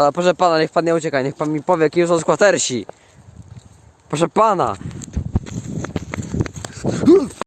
Ale proszę pana, niech pan nie ucieka, niech pan mi powie, kim są skwatersi. Proszę pana.